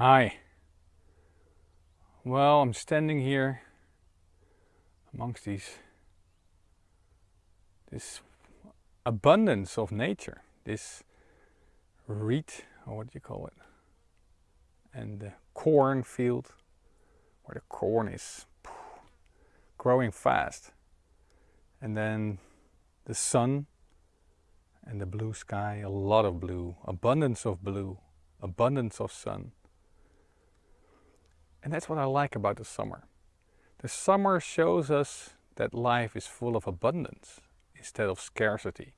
Hi. Well, I'm standing here amongst these this abundance of nature, this reed, or what do you call it, and the cornfield, where the corn is growing fast, and then the sun and the blue sky, a lot of blue, abundance of blue, abundance of sun. And that's what I like about the summer. The summer shows us that life is full of abundance instead of scarcity.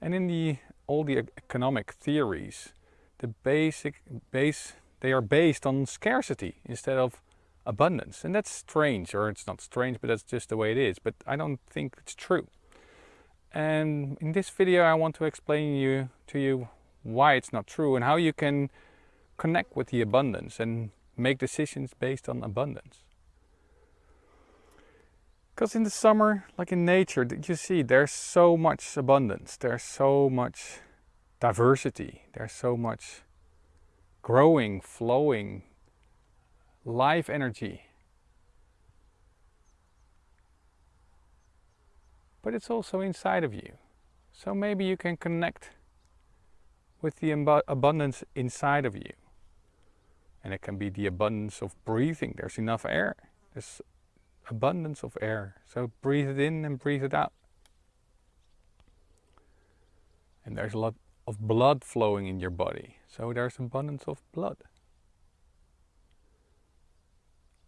And in the all the economic theories, the basic base they are based on scarcity instead of abundance. And that's strange, or it's not strange, but that's just the way it is. But I don't think it's true. And in this video I want to explain you to you why it's not true and how you can connect with the abundance and make decisions based on abundance. Because in the summer, like in nature, you see there's so much abundance, there's so much diversity, there's so much growing, flowing, life energy. But it's also inside of you. So maybe you can connect with the abundance inside of you. And it can be the abundance of breathing. There's enough air. There's abundance of air. So breathe it in and breathe it out. And there's a lot of blood flowing in your body. So there's abundance of blood.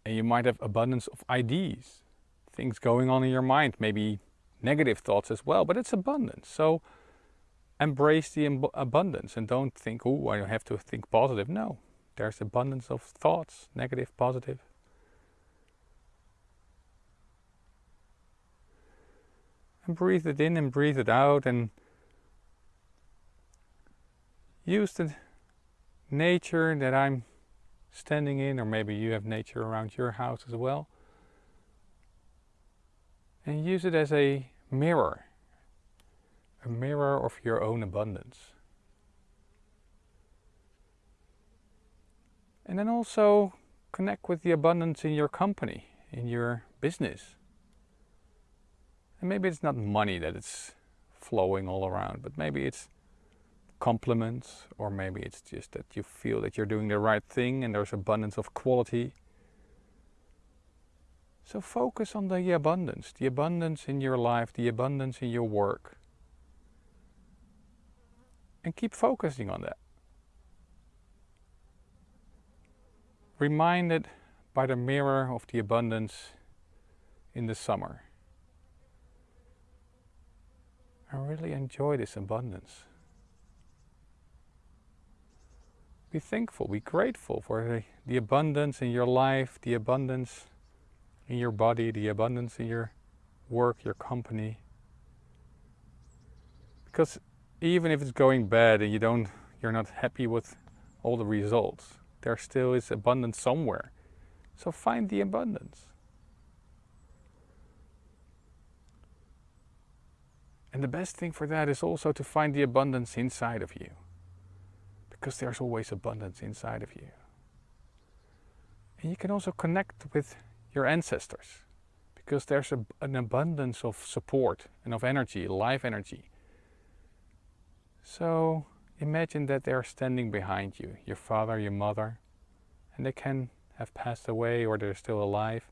And you might have abundance of ideas, things going on in your mind, maybe negative thoughts as well, but it's abundance. So embrace the abundance and don't think, oh, I have to think positive. No, there's abundance of thoughts, negative, positive. And breathe it in and breathe it out and use the nature that I'm standing in, or maybe you have nature around your house as well, and use it as a mirror, a mirror of your own abundance. And then also connect with the abundance in your company, in your business. And maybe it's not money that it's flowing all around, but maybe it's compliments, or maybe it's just that you feel that you're doing the right thing and there's abundance of quality. So focus on the abundance, the abundance in your life, the abundance in your work. And keep focusing on that. Reminded by the mirror of the abundance in the summer. I really enjoy this abundance. Be thankful, be grateful for the, abundance in your life, the abundance in your body, the abundance in your work, your company. Because even if it's going bad and you don't, you're not happy with all the results, there still is abundance somewhere. So find the abundance. And the best thing for that is also to find the abundance inside of you. Because there's always abundance inside of you. And you can also connect with your ancestors. Because there's a, an abundance of support and of energy, life energy. So Imagine that they are standing behind you, your father, your mother, and they can have passed away or they're still alive.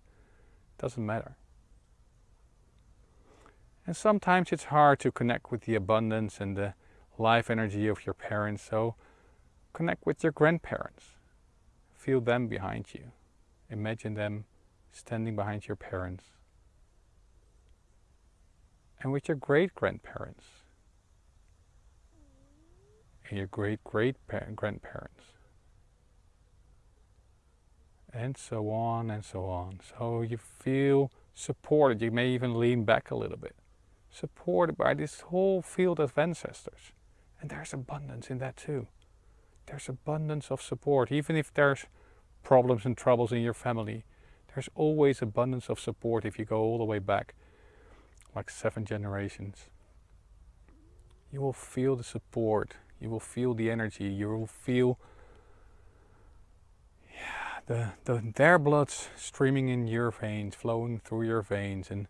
Doesn't matter. And sometimes it's hard to connect with the abundance and the life energy of your parents, so connect with your grandparents. Feel them behind you. Imagine them standing behind your parents. And with your great grandparents and your great great grandparents. And so on and so on. So you feel supported. You may even lean back a little bit. Supported by this whole field of ancestors. And there's abundance in that too. There's abundance of support. Even if there's problems and troubles in your family, there's always abundance of support if you go all the way back, like seven generations. You will feel the support you will feel the energy. You will feel yeah, the, the, their blood's streaming in your veins, flowing through your veins, and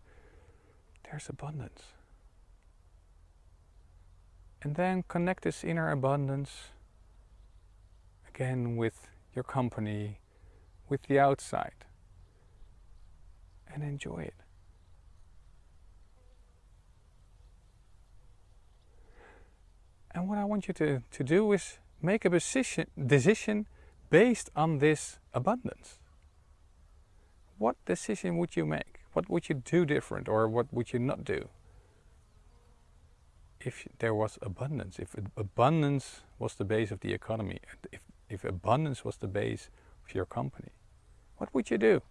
there's abundance. And then connect this inner abundance again with your company, with the outside, and enjoy it. And what I want you to, to do is make a decision, decision based on this abundance. What decision would you make? What would you do different or what would you not do? If there was abundance, if abundance was the base of the economy, if, if abundance was the base of your company, what would you do?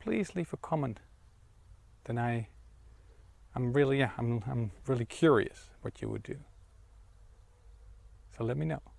Please leave a comment. Then I, I'm really, yeah, I'm, I'm really curious what you would do. So let me know.